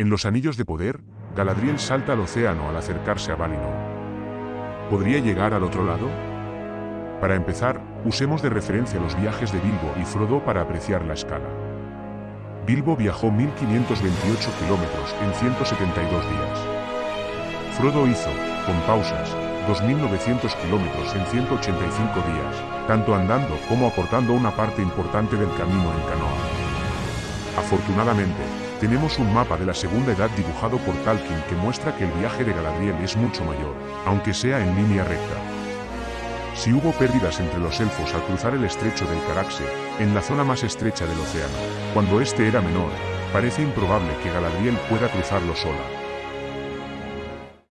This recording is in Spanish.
En los Anillos de Poder, Galadriel salta al océano al acercarse a Valinor. ¿Podría llegar al otro lado? Para empezar, usemos de referencia los viajes de Bilbo y Frodo para apreciar la escala. Bilbo viajó 1528 kilómetros en 172 días. Frodo hizo, con pausas, 2.900 kilómetros en 185 días, tanto andando como aportando una parte importante del camino en canoa. Afortunadamente, tenemos un mapa de la Segunda Edad dibujado por Tolkien que muestra que el viaje de Galadriel es mucho mayor, aunque sea en línea recta. Si hubo pérdidas entre los elfos al cruzar el estrecho del Caraxe, en la zona más estrecha del océano, cuando este era menor, parece improbable que Galadriel pueda cruzarlo sola.